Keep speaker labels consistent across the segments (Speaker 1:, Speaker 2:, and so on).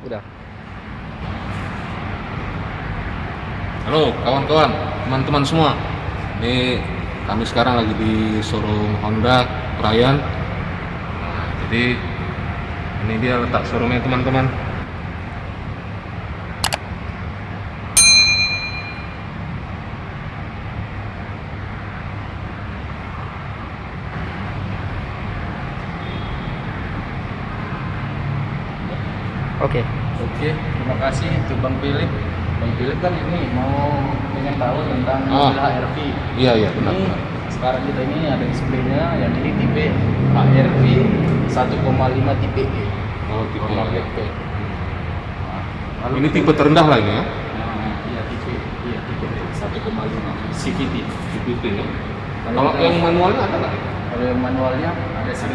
Speaker 1: Udah.
Speaker 2: Halo kawan-kawan, teman-teman semua. Ini kami sekarang lagi di showroom Honda Ryan. Nah, jadi ini dia letak showroomnya teman-teman.
Speaker 1: Oke.
Speaker 3: Oke, terima kasih untuk Bang Philip. Bang Philip kan ini mau pengen tahu tentang
Speaker 2: Ah.
Speaker 3: mobil HRV.
Speaker 2: Iya iya benar.
Speaker 3: Ini
Speaker 2: benar.
Speaker 3: sekarang kita ini ada displaynya yang ini tipe HRV 1,5 tipe E.
Speaker 2: Oh, tipe ya.
Speaker 3: Nah,
Speaker 2: Ini tipe terendah lah ini ya.
Speaker 3: Nah, iya tipe iya tipe E 1,5 CVT.
Speaker 2: CVT ya.
Speaker 3: Kalau
Speaker 2: Kalau
Speaker 3: kita-
Speaker 2: yang manualnya ada nggak?
Speaker 3: Kalau yang manualnya ada sih,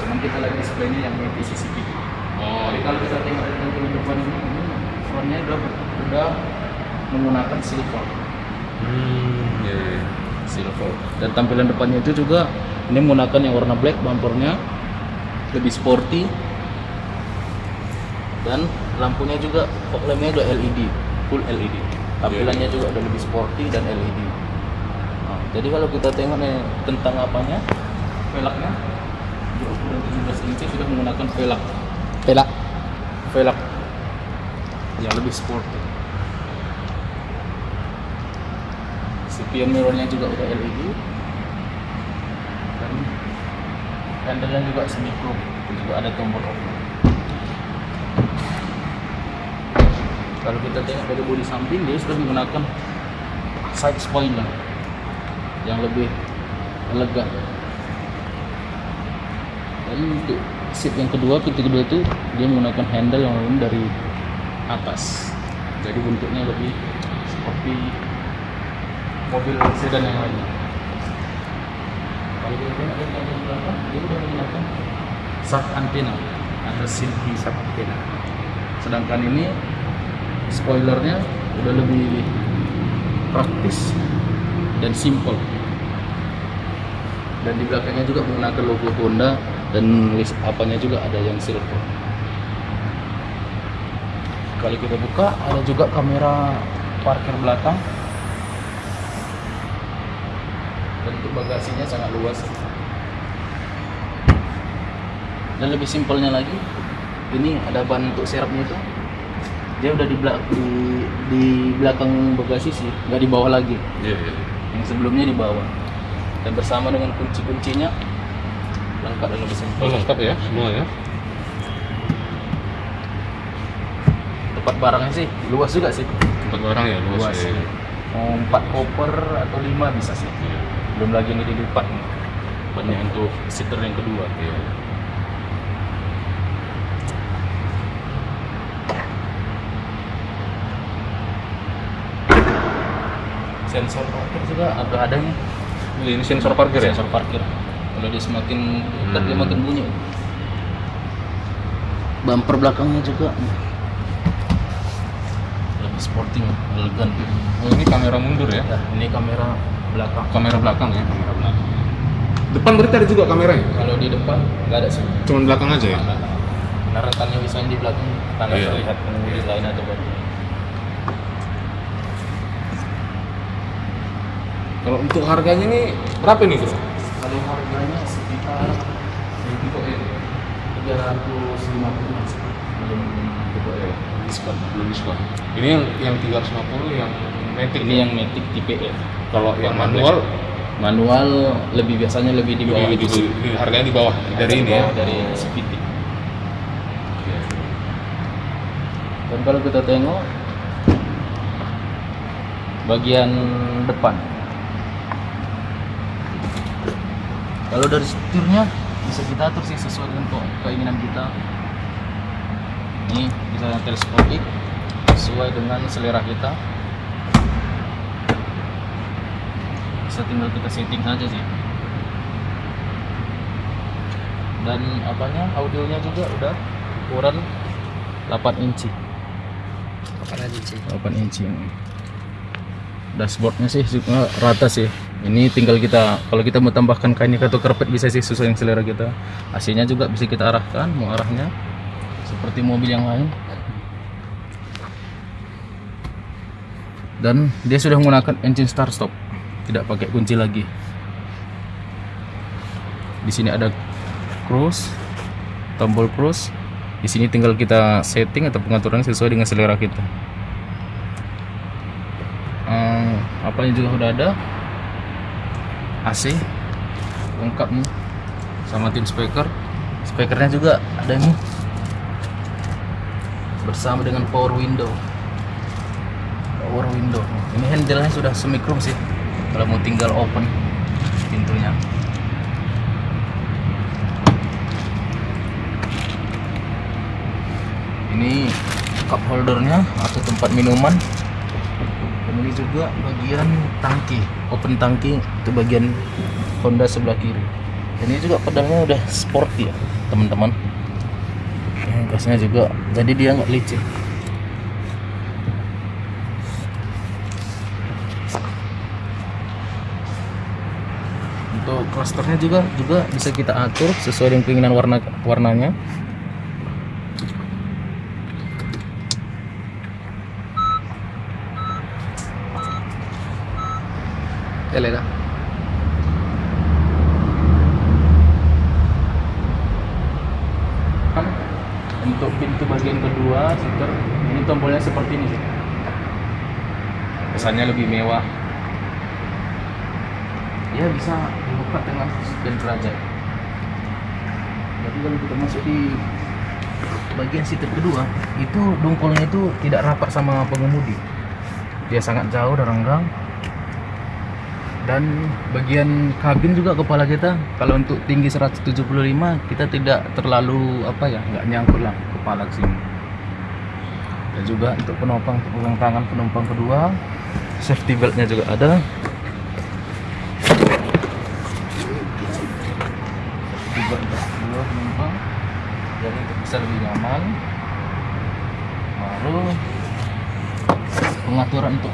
Speaker 3: cuman kita lagi displaynya yang MPC CVT.
Speaker 2: Oh,
Speaker 3: Jadi kalau kita tengok dari tampilan depan ini, ini frontnya udah udah menggunakan silver,
Speaker 2: Hmm, iya, iya.
Speaker 3: silver. Dan tampilan depannya itu juga ini menggunakan yang warna black bumpernya lebih sporty dan lampunya juga fog lampnya juga LED, full LED. Tampilannya juga udah lebih sporty dan LED. Nah, jadi kalau kita tengok nih tentang apanya, velgnya di ukuran 17 inci sudah menggunakan velg
Speaker 1: Pelak.
Speaker 3: velg yang lebih sporty. Si pion mirrornya juga udah LED dan handle-nya juga semi chrome juga ada tombol off. Kalau kita tengok dari bodi samping dia sudah menggunakan side spoiler yang lebih elegan. Dan untuk seat yang kedua, pintu kedua itu dia menggunakan handle yang dari atas. Jadi bentuknya lebih seperti mobil sedan yang lainnya. Kalau kita dari bagian belakang, dia sudah menggunakan sub antena atau silky sub antena. Sedangkan ini spoilernya udah lebih praktis dan simple. Dan di belakangnya juga menggunakan logo Honda dan list apanya juga ada yang silver. Kalau kita buka ada juga kamera parkir belakang. Dan untuk bagasinya sangat luas. Dan lebih simpelnya lagi, ini ada ban untuk serepnya itu. Dia udah di belak- di, di belakang bagasi sih, nggak di bawah lagi.
Speaker 2: Iya, iya.
Speaker 3: Yang sebelumnya di bawah. Dan bersama dengan kunci-kuncinya lengkap dan lebih
Speaker 2: Oh,
Speaker 3: simpel.
Speaker 2: lengkap ya semua ya.
Speaker 3: Tempat barangnya sih luas juga sih.
Speaker 2: Tempat barang ya luas.
Speaker 3: Luas.
Speaker 2: ya.
Speaker 3: Mau empat koper atau lima bisa sih.
Speaker 2: Iya.
Speaker 3: Belum lagi ini dilipat nih. Bannya untuk seater yang kedua.
Speaker 2: Iya.
Speaker 3: Sensor parkir juga ada adanya.
Speaker 2: Ini sensor parkir ya?
Speaker 3: Sensor parkir. Kalau dia semakin dekat dia
Speaker 2: Hmm.
Speaker 3: makin bunyi. Bumper belakangnya juga sporting, elegan.
Speaker 2: Oh, ini kamera mundur ya?
Speaker 3: Ya, ini kamera belakang.
Speaker 2: Kamera belakang ya, kamera belakang. Depan berarti ada juga kameranya?
Speaker 3: Kalau di depan nggak ada sih.
Speaker 2: Cuman belakang aja ya?
Speaker 3: Karena rentannya misalnya di belakang tanah
Speaker 2: Iya.
Speaker 3: terlihat pengemudi lain atau bagaimana.
Speaker 2: Kalau untuk harganya nih berapa nih bro?
Speaker 3: Kalau harganya sekitar
Speaker 2: Untuk ini?
Speaker 3: 350 belum
Speaker 2: Untuk ini?
Speaker 3: Diskon.
Speaker 2: Belum diskon. Ini yang yang 350 yang Matic.
Speaker 3: Ini yang Matic tipe E.
Speaker 2: kalau yang manual
Speaker 3: Manual lebih biasanya lebih di bawah
Speaker 2: di,
Speaker 3: sih.
Speaker 2: di- harganya di bawah dari ini ya.
Speaker 3: Dari CVT. Dan kalau kita tengok bagian depan. Kalau dari setirnya bisa kita atur sih sesuai dengan ke- keinginan kita. Ini bisa teleskopik sesuai dengan selera kita. Bisa tinggal kita setting aja sih. Dan apanya audionya juga udah ukuran 8 inci.
Speaker 1: Apa aja sih?
Speaker 3: 8 inci dashboardnya sih juga rata sih ini tinggal kita kalau kita mau tambahkan kain atau karpet bisa sih sesuai yang selera kita AC nya juga bisa kita arahkan mau arahnya seperti mobil yang lain. Dan dia sudah menggunakan engine start stop. Tidak pakai kunci lagi. Di sini ada cruise tombol cruise. Di sini tinggal kita setting atau pengaturan sesuai dengan selera kita. Hmm, apanya juga sudah ada? AC lengkap nih sama tim speaker. Speakernya juga ada nih bersama dengan power window. Power window. Ini handle nya sudah semi chrome sih. Kalau mau tinggal open pintunya. Ini cup holdernya atau tempat minuman. Dan ini juga bagian tangki. Open tangki itu bagian Honda sebelah kiri. Dan ini juga pedalnya udah sporty ya teman-teman gasnya juga jadi dia nggak licin untuk clusternya juga juga bisa kita atur sesuai dengan keinginan warna warnanya
Speaker 1: Elena.
Speaker 3: kan untuk pintu bagian kedua seter ini tombolnya seperti ini sih kesannya lebih mewah. Ya bisa dibuka dengan sekian derajat jadi kalau kita masuk di bagian seater kedua itu dongkolnya itu tidak rapat sama pengemudi. Dia sangat jauh dari renggang. Dan bagian kabin juga kepala kita kalau untuk tinggi 175 kita tidak terlalu apa ya nggak nyangkut lah kepala ke sini. Dan juga untuk penumpang untuk pegang tangan penumpang kedua safety beltnya juga ada. Untuk kedua penumpang jadi bisa lebih nyaman. Baru pengaturan untuk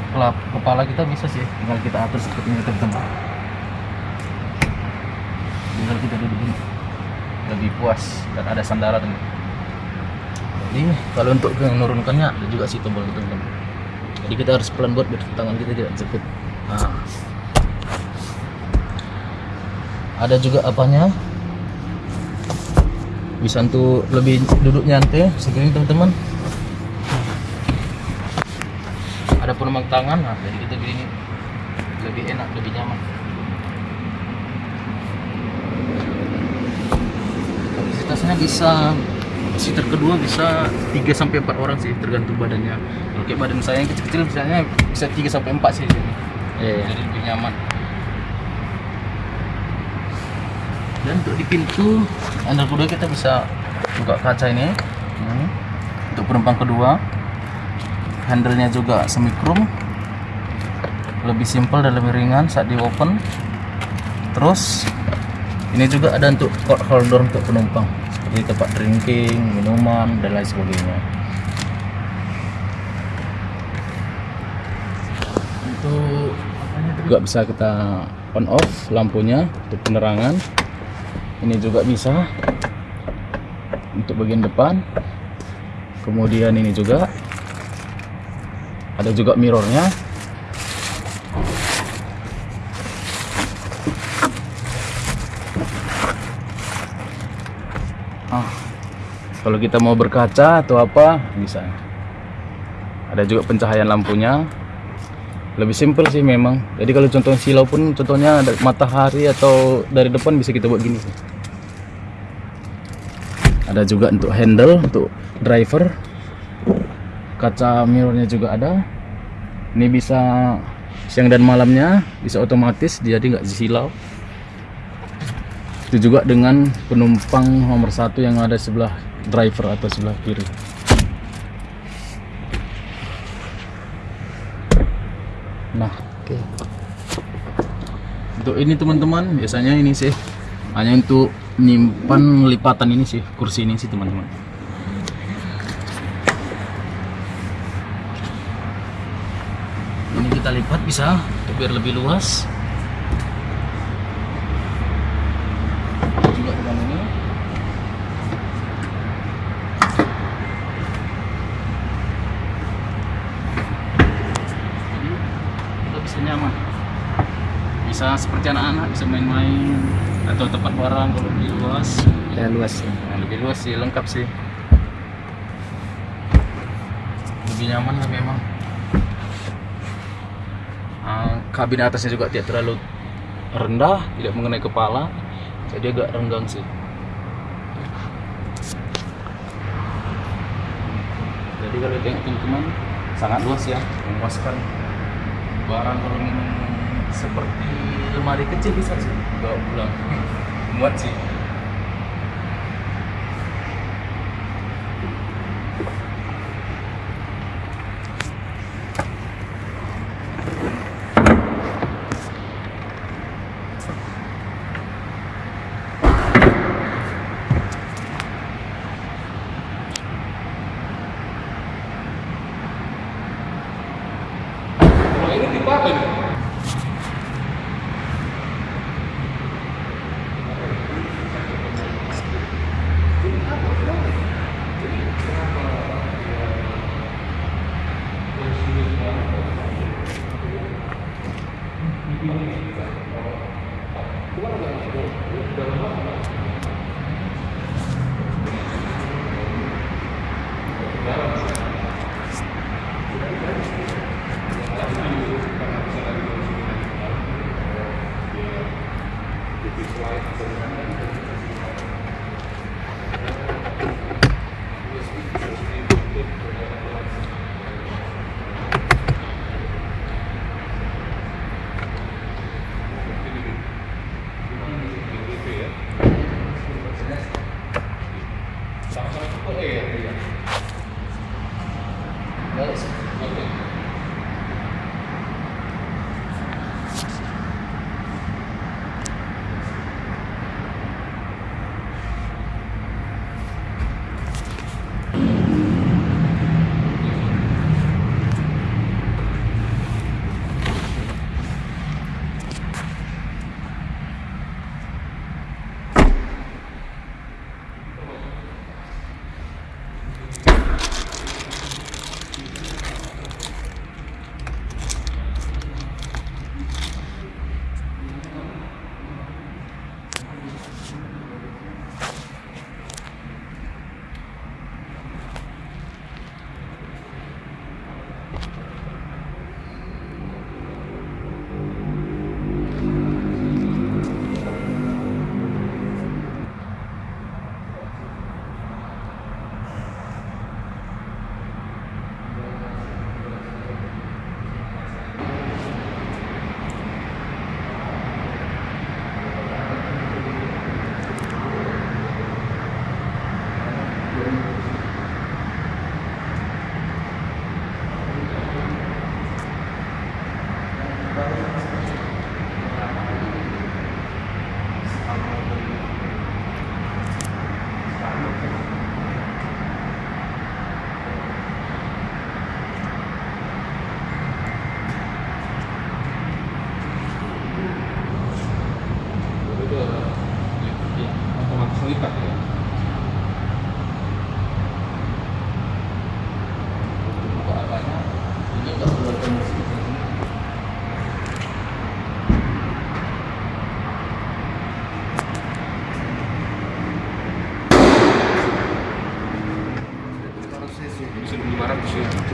Speaker 3: kepala kita bisa sih. Tinggal kita atur seperti ini teman-teman. Tinggal kita duduk ini lebih puas. Dan ada sandaran jadi kalau untuk menurunkannya ada juga sih tombol itu teman jadi kita harus pelan buat biar tangan kita tidak jepit. Nah. ada juga apanya? Bisa untuk lebih duduk nyantai segini teman-teman. Ada penumpang tangan nah jadi kita begini lebih enak lebih nyaman. Kapasitasnya bisa seater kedua bisa 3 sampai 4 orang sih tergantung badannya. Kayak badan saya yang kecil-kecil misalnya bisa 3 sampai 4 sih. Di sini
Speaker 1: Iya.
Speaker 3: jadi lebih nyaman. Dan untuk di pintu handle kedua kita bisa buka kaca ini. Hmm. untuk penumpang kedua handle-nya juga semi chrome lebih simpel dan lebih ringan saat di open. Terus ini juga ada untuk coat holder untuk penumpang seperti tempat drinking minuman dan lain sebagainya. Untuk juga bisa kita on off lampunya untuk penerangan. Ini juga bisa untuk bagian depan. Kemudian ini juga. Ada juga mirrornya kalau kita mau berkaca atau apa bisa. Ada juga pencahayaan lampunya. Lebih simpel sih memang. Jadi kalau contoh silau pun contohnya ada matahari atau dari depan bisa kita buat gini ada juga untuk handle untuk driver. Kaca mirrornya juga ada. Ini bisa siang dan malamnya bisa otomatis jadi nggak silau. Itu juga dengan penumpang nomor satu yang ada sebelah driver atau sebelah kiri. Nah
Speaker 1: Oke.
Speaker 3: untuk ini teman-teman biasanya ini sih hanya untuk nyimpan lipatan ini sih kursi ini sih teman-teman. Ini kita lipat bisa biar lebih luas juga dengan ini Jadi, seperti anak-anak bisa main-main. Atau tempat barang kalau lebih luas.
Speaker 1: Ya luas. ya.
Speaker 3: Nah, lebih luas sih lengkap sih. Lebih nyaman lah memang. Ah, kabin atasnya juga tidak terlalu rendah tidak mengenai kepala. Jadi agak renggang sih. Jadi kalau tengok teman-teman sangat luas ya memuaskan barang kalau memang seperti lemari kecil bisa sih. Bawa pulang. Muat sih Gimana
Speaker 2: kalau kita dalam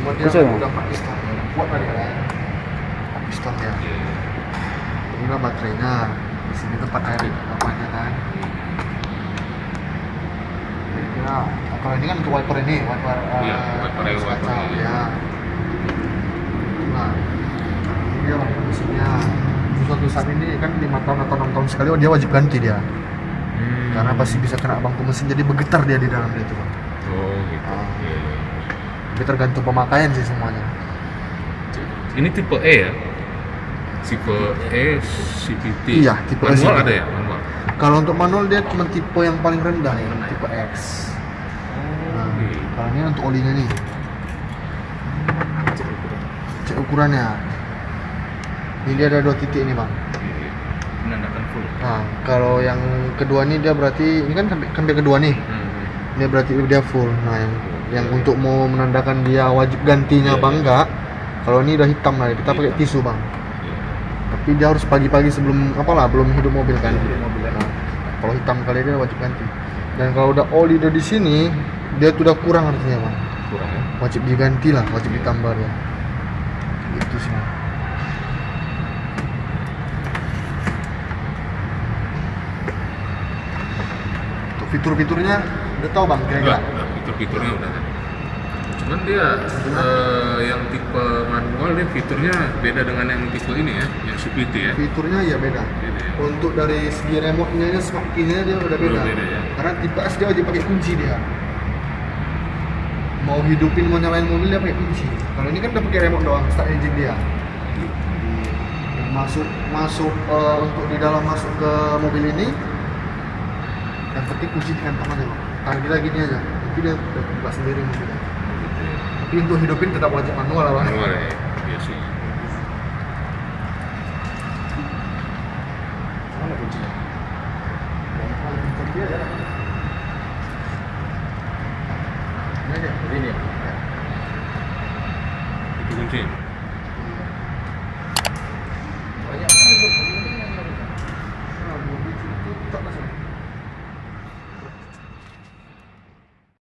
Speaker 4: Cuma dia
Speaker 1: Khusus,
Speaker 4: udah pakai startnya, kuat kali kan? Pakai startnya. Inilah baterainya. Di sini tempat air apanya kan? Kira kalau ini kan untuk wiper ini, wiper.
Speaker 2: Iya,
Speaker 4: eh,
Speaker 2: wiper air, wiper
Speaker 4: kaca,
Speaker 2: ini.
Speaker 4: Ya. Nah, ini dia wiper mesinnya. Suatu saat ini kan lima tahun atau enam tahun sekali oh, dia wajib ganti dia karena pasti bisa kena bangku mesin jadi bergetar dia di dalam itu Bang.
Speaker 2: Oh gitu.
Speaker 4: Ah.
Speaker 2: Iya, iya.
Speaker 4: Tapi tergantung pemakaian sih semuanya.
Speaker 2: Ini tipe E ya? Tipe E CVT.
Speaker 4: Iya, tipe E
Speaker 2: manual
Speaker 4: CVT.
Speaker 2: ada ya manual.
Speaker 4: Kalau untuk manual dia cuma tipe yang paling rendah nih, tipe X. Nah,
Speaker 2: Oke.
Speaker 4: kalau ini untuk olinya nih. Cek ukurannya. Ini dia ada dua titik nih bang.
Speaker 3: Menandakan full
Speaker 4: Nah, kalau yang kedua nih dia berarti ini kan sampai sampai kedua nih.
Speaker 2: Hmm.
Speaker 4: Dia berarti dia full. Nah, yang yang untuk mau menandakan dia wajib gantinya
Speaker 2: Iya,
Speaker 4: apa
Speaker 2: iya.
Speaker 4: enggak. Kalau ini udah hitam lah, kita pakai
Speaker 2: Hitam.
Speaker 4: tisu bang.
Speaker 2: Iya.
Speaker 4: Kita tapi dia harus pagi-pagi sebelum apalah belum hidup mobil kan
Speaker 3: mobil, ya.
Speaker 4: Nah, kalau hitam kali dia wajib ganti dan kalau udah oli udah di sini dia tuh udah kurang artinya bang
Speaker 2: kurang ya
Speaker 4: wajib diganti lah wajib ditambah dia itu sih Bang. fitur-fiturnya udah tahu bang kira-kira
Speaker 2: fitur-fiturnya udah ada. Cuman dia eh, yang tipe manual dia fiturnya beda dengan yang tipe ini ya, yang CVT ya.
Speaker 4: fiturnya ya beda
Speaker 2: Beda ya.
Speaker 4: untuk dari segi remote-nya nya smart key-nya dia udah beda.
Speaker 2: Beda, ya.
Speaker 4: karena tipe S dia wajib pakai kunci dia mau hidupin mau nyalain mobil dia pakai kunci kalau ini kan udah pakai remote doang start engine dia masuk masuk eh, untuk di dalam masuk ke mobil ini yang penting kunci ditempel aja bang tahan kita gini aja nanti dia buka sendiri mobilnya tapi untuk hidupin tetap wajib manual lah.
Speaker 2: Manual ya, iya sih.
Speaker 4: mana kuncinya